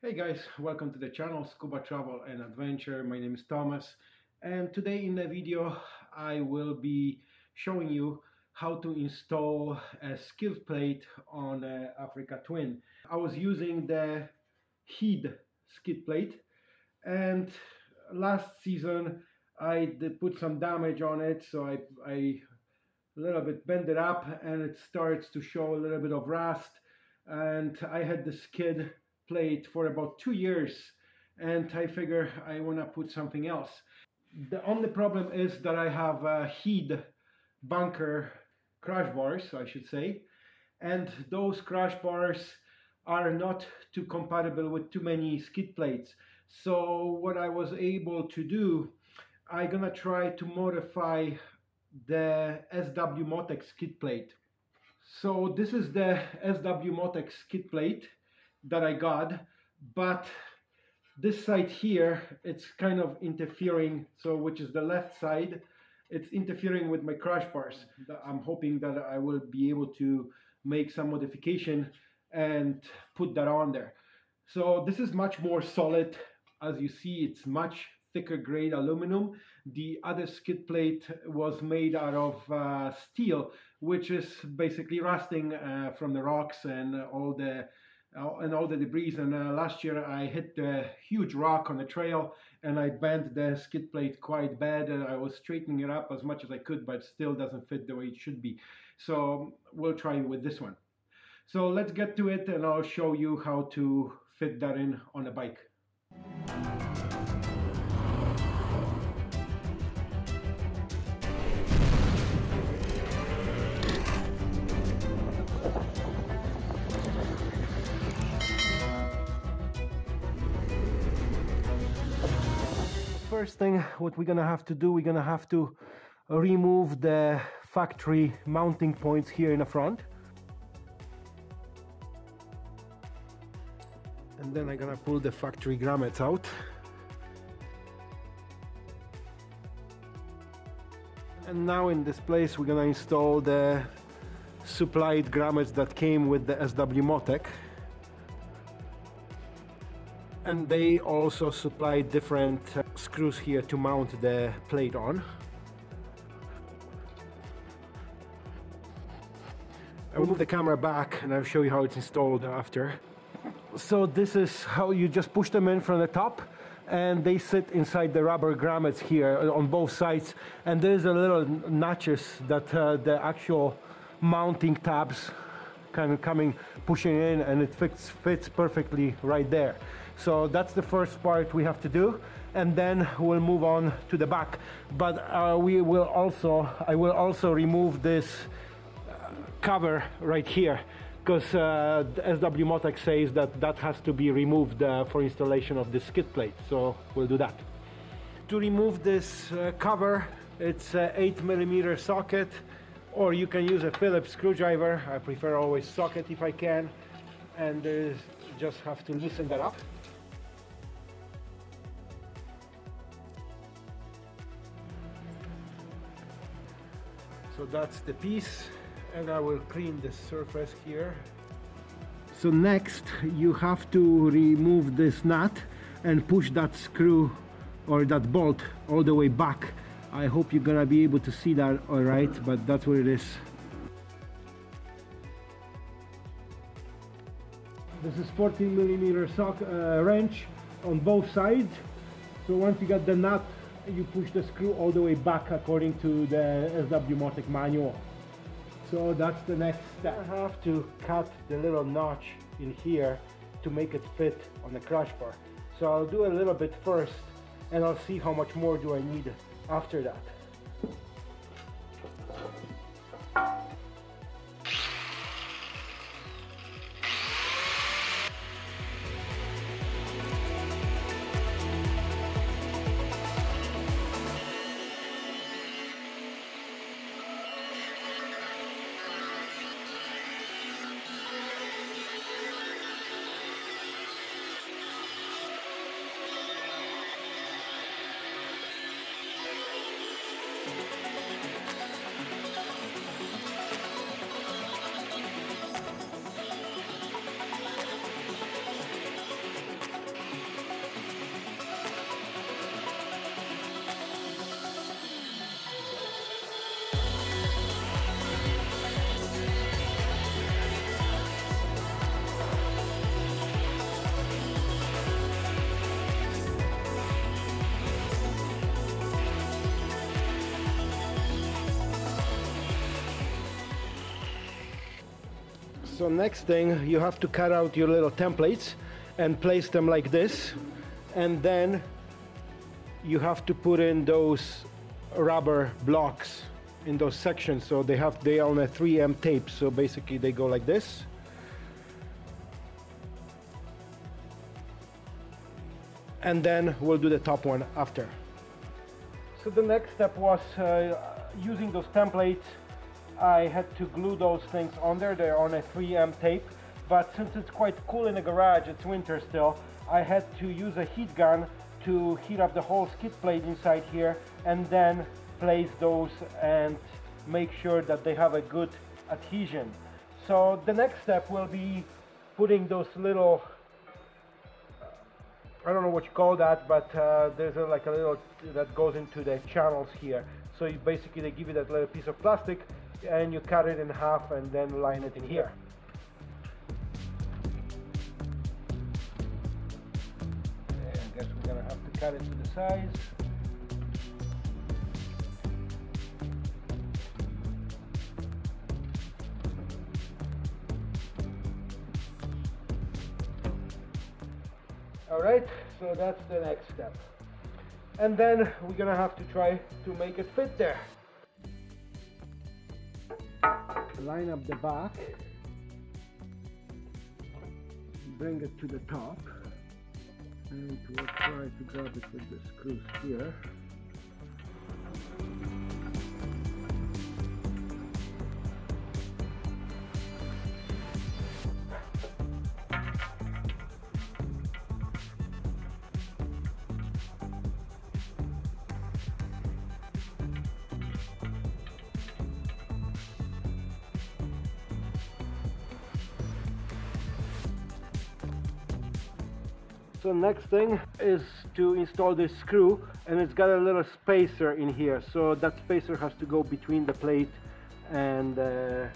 Hey guys, welcome to the channel Scuba Travel and Adventure. My name is Thomas and today in the video I will be showing you how to install a skid plate on a Africa Twin. I was using the Heed skid plate and last season I did put some damage on it so I, I a little bit bent it up and it starts to show a little bit of rust and I had the skid plate for about two years and I figure I want to put something else. The only problem is that I have a Heed bunker crash bars, I should say, and those crash bars are not too compatible with too many skid plates. So what I was able to do, I'm gonna try to modify the SW Motex skid plate. So this is the SW Motex skid plate that I got, but this side here, it's kind of interfering, so which is the left side, it's interfering with my crash bars. I'm hoping that I will be able to make some modification and put that on there. So this is much more solid. As you see, it's much thicker grade aluminum. The other skid plate was made out of uh, steel, which is basically rusting uh, from the rocks and all the and all the debris. And uh, last year I hit a huge rock on the trail and I bent the skid plate quite bad. And I was straightening it up as much as I could, but still doesn't fit the way it should be. So we'll try with this one. So let's get to it and I'll show you how to fit that in on a bike. First thing what we're gonna have to do we're gonna have to remove the factory mounting points here in the front. And then I'm gonna pull the factory grommets out. And now in this place we're gonna install the supplied grommets that came with the SW Motech and they also supply different uh, screws here to mount the plate on. I will move the camera back and I'll show you how it's installed after. So this is how you just push them in from the top and they sit inside the rubber grommets here on both sides and there's a little notches that uh, the actual mounting tabs kind of coming pushing in and it fits fits perfectly right there. So that's the first part we have to do and then we'll move on to the back. But uh, we will also I will also remove this uh, cover right here because uh, SW Motech says that that has to be removed uh, for installation of the skid plate. So we'll do that. To remove this uh, cover it's an 8 millimeter socket or you can use a Phillips screwdriver. I prefer always socket if I can. And uh, just have to loosen that up. So that's the piece. And I will clean the surface here. So next you have to remove this nut and push that screw or that bolt all the way back I hope you're gonna be able to see that alright but that's what it is this is 14 millimeter sock uh, wrench on both sides so once you got the nut you push the screw all the way back according to the SW Motech manual. So that's the next step. I have to cut the little notch in here to make it fit on the crash bar. So I'll do a little bit first and I'll see how much more do I need after that. So next thing, you have to cut out your little templates and place them like this. And then you have to put in those rubber blocks in those sections. So they have, they are on a 3M tape. So basically they go like this. And then we'll do the top one after. So the next step was uh, using those templates I had to glue those things on there. They're on a 3M tape. But since it's quite cool in the garage, it's winter still, I had to use a heat gun to heat up the whole skid plate inside here and then place those and make sure that they have a good adhesion. So the next step will be putting those little I don't know what you call that, but uh, there's a, like a little that goes into the channels here. So you basically they give you that little piece of plastic and you cut it in half and then line it in here. I guess we're gonna have to cut it to the size. All right, so that's the next step. And then we're gonna have to try to make it fit there line up the back. Bring it to the top. And we'll try to grab it with the screws here so next thing is to install this screw and it's got a little spacer in here. So that spacer has to go between the plate and the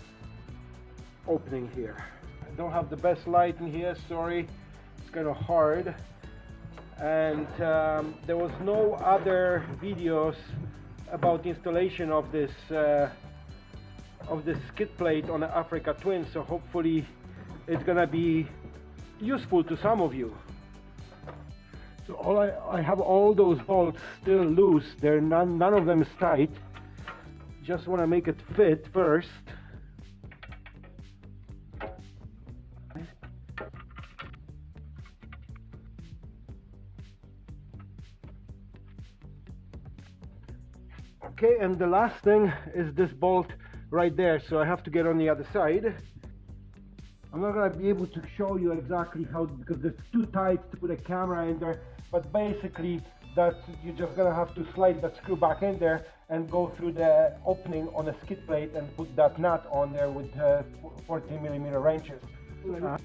opening here. I don't have the best light in here sorry. It's kind of hard. And um, there was no other videos about installation of this uh, of this skid plate on the Africa Twin so hopefully it's gonna be useful to some of you all I, I have all those bolts still loose. They're none, none of them is tight. Just want to make it fit first. Okay, and the last thing is this bolt right there. So I have to get on the other side. I'm not gonna be able to show you exactly how because it's too tight to put a camera in there but basically that you're just gonna have to slide that screw back in there and go through the opening on the skid plate and put that nut on there with uh, 14 millimeter wrenches. Uh,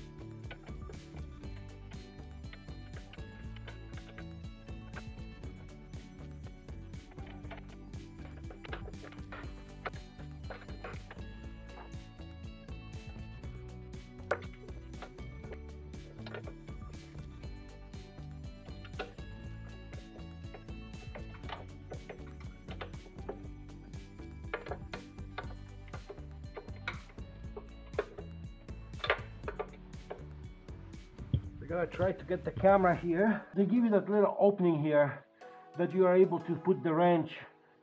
Gonna try to get the camera here. They give you that little opening here that you are able to put the wrench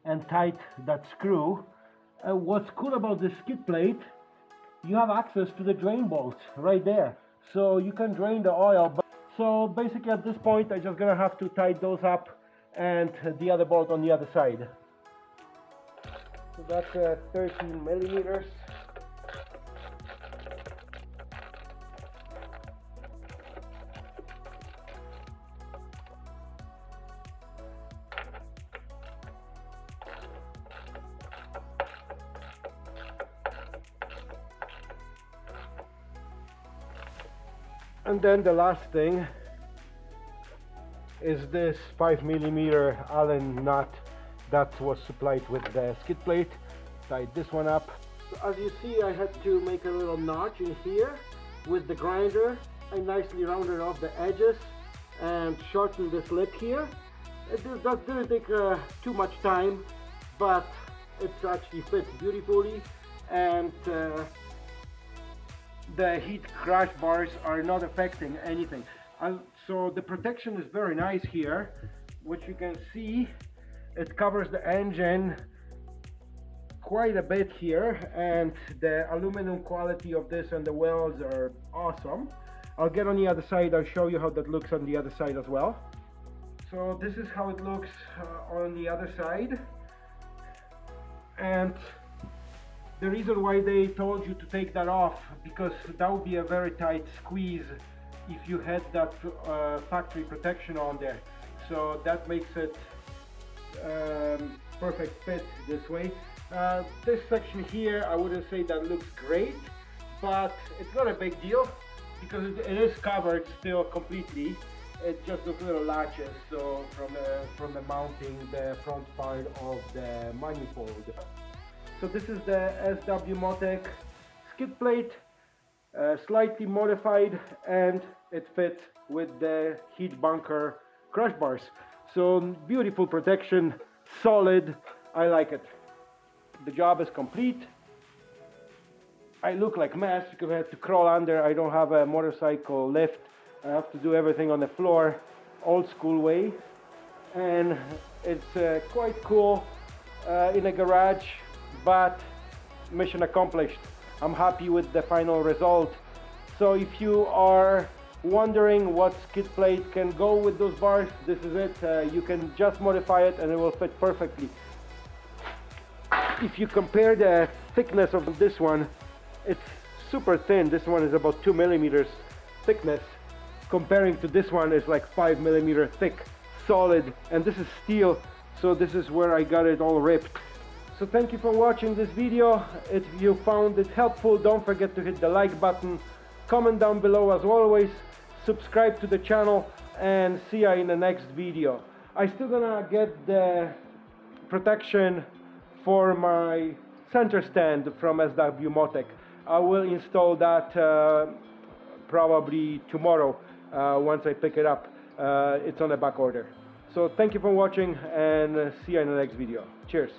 and tight that screw. Uh, what's cool about this skid plate, you have access to the drain bolts right there. So you can drain the oil. But so basically at this point, I'm just gonna have to tie those up and the other bolt on the other side. So that's uh, 13 millimeters. And then the last thing is this 5 millimeter Allen nut that was supplied with the skid plate. Tied this one up. As you see I had to make a little notch in here with the grinder. I nicely rounded off the edges and shortened this lip here. It didn't take uh, too much time but it actually fits beautifully and uh, the Heed crash bars are not affecting anything. Uh, so the protection is very nice here, which you can see it covers the engine quite a bit here and the aluminum quality of this and the welds are awesome. I'll get on the other side, I'll show you how that looks on the other side as well. So this is how it looks uh, on the other side. And the reason why they told you to take that off, because that would be a very tight squeeze if you had that uh, factory protection on there. So that makes it um, perfect fit this way. Uh, this section here, I wouldn't say that looks great, but it's not a big deal because it is covered still completely. It's just those little latches, so from the, from the mounting the front part of the manifold. So this is the SW Motech skid plate, uh, slightly modified, and it fits with the Heed bunker crash bars. So beautiful protection, solid, I like it. The job is complete. I look like mess because I had to crawl under. I don't have a motorcycle lift. I have to do everything on the floor, old school way. And it's uh, quite cool uh, in a garage, but mission accomplished. I'm happy with the final result. So if you are wondering what skid plate can go with those bars, this is it. Uh, you can just modify it and it will fit perfectly. If you compare the thickness of this one, it's super thin. This one is about two millimeters thickness. Comparing to this one is like five millimeter thick, solid, and this is steel. So this is where I got it all ripped. So thank you for watching this video. If you found it helpful, don't forget to hit the like button. Comment down below as always subscribe to the channel and see you in the next video. I still gonna get the protection for my center stand from SW Motech. I will install that uh, probably tomorrow uh, once I pick it up. Uh, it's on a back order. So thank you for watching and see you in the next video. Cheers.